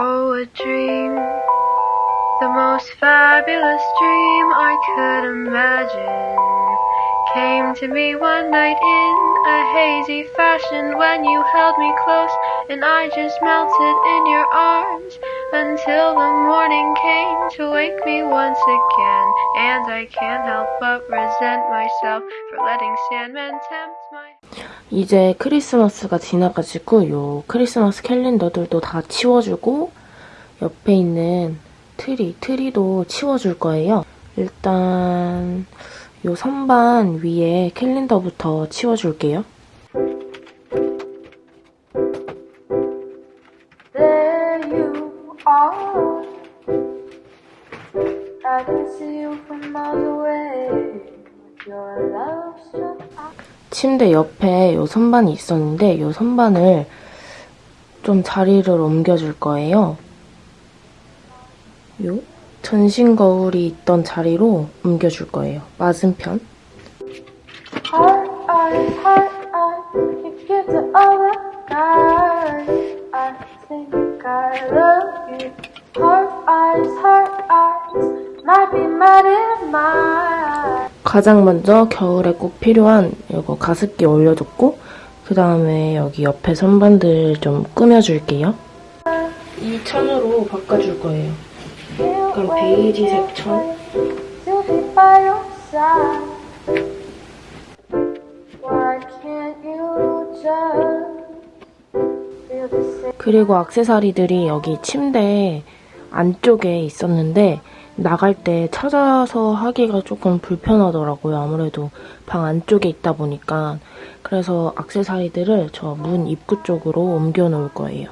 Oh, a dream. The most fabulous dream I could imagine came to me one night in a hazy fashion when you held me close and I just melted in your arms until the morning came to wake me once again and I can't help but resent myself for letting Sandman tempt my 이제 크리스마스가 지나가지고 요 크리스마스 캘린더들도 다 치워주고 옆에 있는 트리, 트리도 치워줄 거예요. 일단 요 선반 위에 캘린더부터 치워줄게요. 침대 옆에 요 선반이 있었는데 요 선반을 좀 자리를 옮겨줄 거예요. 요 전신 거울이 있던 자리로 옮겨줄 거예요. 맞은편. 가장 먼저 겨울에 꼭 필요한 이거 가습기 올려줬고 그 다음에 여기 옆에 선반들 좀 꾸며줄게요. 이 천으로 바꿔줄 거예요. 약간 베이지색 천. 그리고 악세사리들이 여기 침대 안쪽에 있었는데 나갈 때 찾아서 하기가 조금 불편하더라고요. 아무래도 방 안쪽에 있다 보니까. 그래서 악세사리들을 저 문 입구 쪽으로 옮겨 놓을 거예요.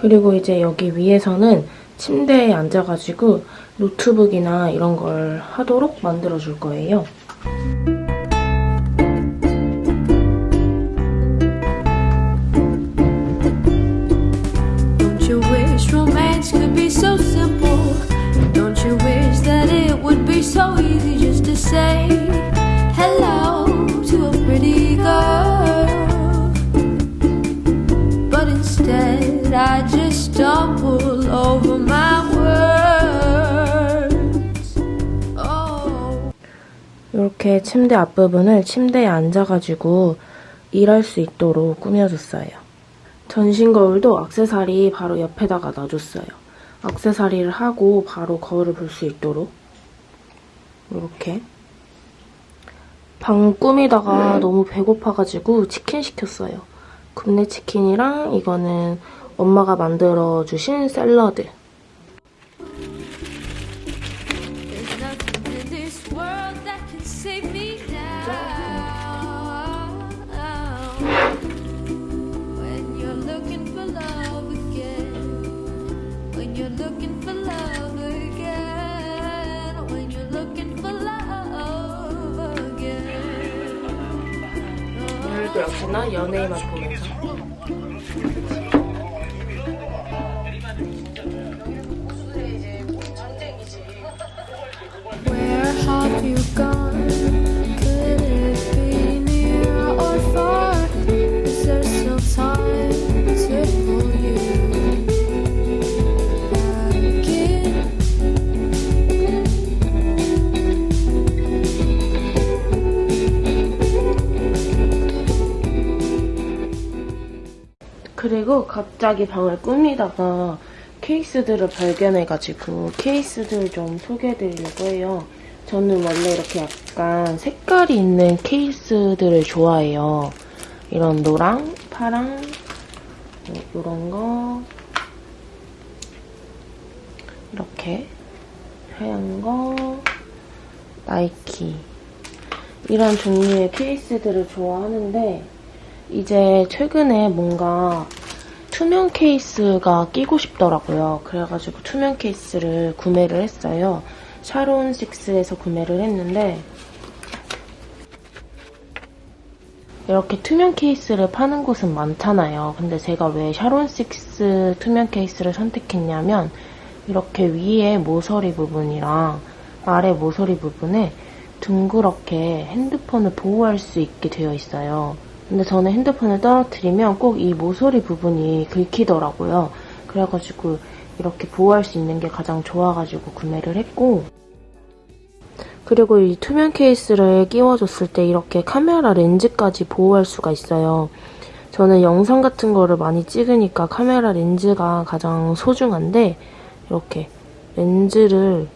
그리고 이제 여기 위에서는 침대에 앉아가지고 노트북이나 이런 걸 하도록 만들어줄 거예요. 이렇게 침대 앞부분을 침대에 앉아가지고 일할 수 있도록 꾸며줬어요. 전신 거울도 악세사리 바로 옆에다가 놔줬어요. 악세사리를 하고 바로 거울을 볼 수 있도록 이렇게 방 꾸미다가 너무 배고파가지고 치킨 시켰어요. 굽네 치킨이랑 이거는 엄마가 만들어주신 샐러드. 오늘도 역시나 연예인만 보면서 그리고 갑자기 방을 꾸미다가 케이스들을 발견해가지고 케이스들 좀 소개해드리려고 해요. 저는 원래 이렇게 약간 색깔이 있는 케이스들을 좋아해요. 이런 노랑, 파랑, 이런 거 이렇게 하얀 거 나이키 이런 종류의 케이스들을 좋아하는데 이제 최근에 뭔가 투명 케이스가 끼고 싶더라고요. 그래가지고 투명 케이스를 구매를 했어요. 샤론6에서 구매를 했는데 이렇게 투명 케이스를 파는 곳은 많잖아요. 근데 제가 왜 샤론6 투명 케이스를 선택했냐면 이렇게 위에 모서리 부분이랑 아래 모서리 부분에 둥그렇게 핸드폰을 보호할 수 있게 되어 있어요. 근데 저는 핸드폰을 떨어뜨리면 꼭 이 모서리 부분이 긁히더라고요. 그래가지고 이렇게 보호할 수 있는 게 가장 좋아가지고 구매를 했고 그리고 이 투명 케이스를 끼워줬을 때 이렇게 카메라 렌즈까지 보호할 수가 있어요. 저는 영상 같은 거를 많이 찍으니까 카메라 렌즈가 가장 소중한데 이렇게 렌즈를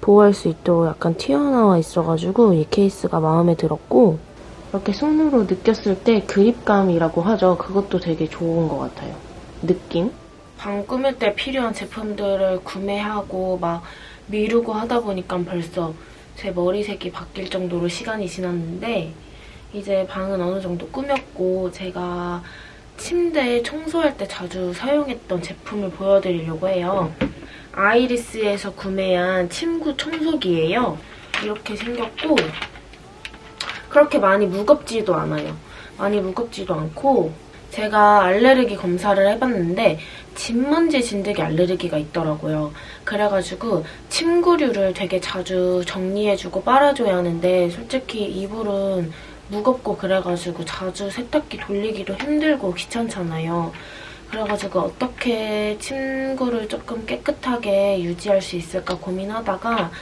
보호할 수 있도록 약간 튀어나와 있어가지고 이 케이스가 마음에 들었고 이렇게 손으로 느꼈을 때 그립감이라고 하죠. 그것도 되게 좋은 것 같아요. 느낌? 방 꾸밀 때 필요한 제품들을 구매하고 막 미루고 하다 보니까 벌써 제 머리색이 바뀔 정도로 시간이 지났는데 이제 방은 어느 정도 꾸몄고 제가 침대 청소할 때 자주 사용했던 제품을 보여드리려고 해요. 아이리스에서 구매한 침구 청소기예요. 이렇게 생겼고 그렇게 많이 무겁지도 않아요. 많이 무겁지도 않고 제가 알레르기 검사를 해봤는데 진먼지 진드기 알레르기가 있더라고요. 그래가지고 침구류를 되게 자주 정리해주고 빨아줘야 하는데 솔직히 이불은 무겁고 그래가지고 자주 세탁기 돌리기도 힘들고 귀찮잖아요. 그래가지고 어떻게 침구를 조금 깨끗하게 유지할 수 있을까 고민하다가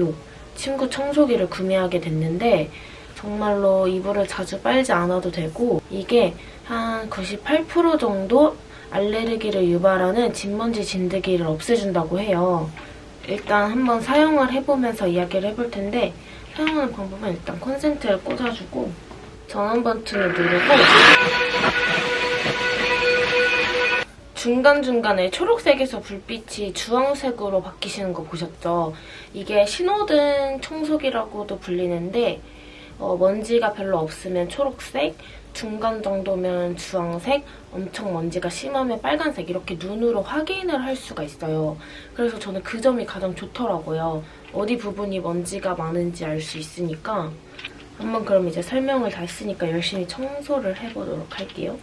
요 침구 청소기를 구매하게 됐는데 정말로 이불을 자주 빨지 않아도 되고 이게 한 98% 정도 알레르기를 유발하는 진먼지 진드기를 없애준다고 해요. 일단 한번 사용을 해보면서 이야기를 해볼 텐데 사용하는 방법은 일단 콘센트를 꽂아주고 전원 버튼을 누르고 중간중간에 초록색에서 불빛이 주황색으로 바뀌시는 거 보셨죠? 이게 신호등 청소기라고도 불리는데 어, 먼지가 별로 없으면 초록색, 중간 정도면 주황색, 엄청 먼지가 심하면 빨간색 이렇게 눈으로 확인을 할 수가 있어요. 그래서 저는 그 점이 가장 좋더라고요. 어디 부분이 먼지가 많은지 알 수 있으니까 한번 그럼 이제 설명을 다 했으니까 열심히 청소를 해보도록 할게요.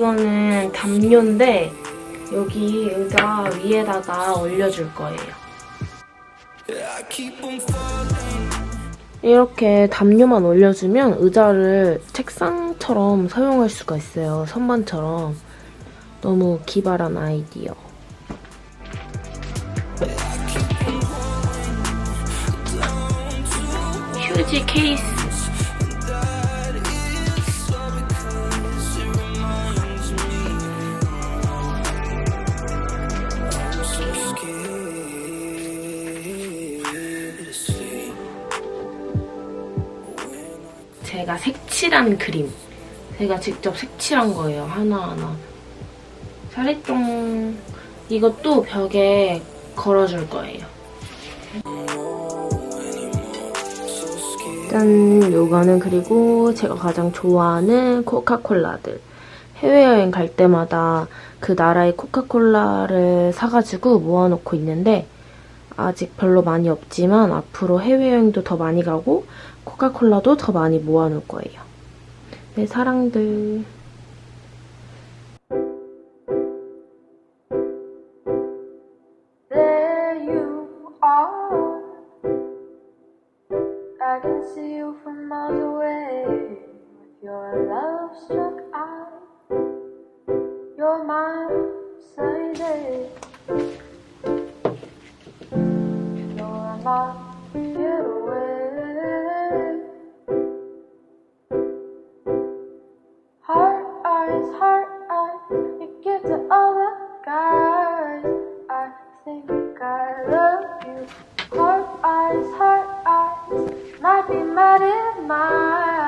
이거는 담요인데 여기 의자 위에다가 올려줄 거예요. 이렇게 담요만 올려주면 의자를 책상처럼 사용할 수가 있어요. 선반처럼. 너무 기발한 아이디어. 휴지 케이스. 제가 색칠한 그림. 제가 직접 색칠한 거예요. 하나하나. 사리똥. 이것도 벽에 걸어줄 거예요. 짠! 요거는 그리고 제가 가장 좋아하는 코카콜라들. 해외여행 갈 때마다 그 나라의 코카콜라를 사가지고 모아놓고 있는데 아직 별로 많이 없지만 앞으로 해외여행도 더 많이 가고 코카콜라도 더 많이 모아놓을 거예요. 내 사랑들. happy mud in my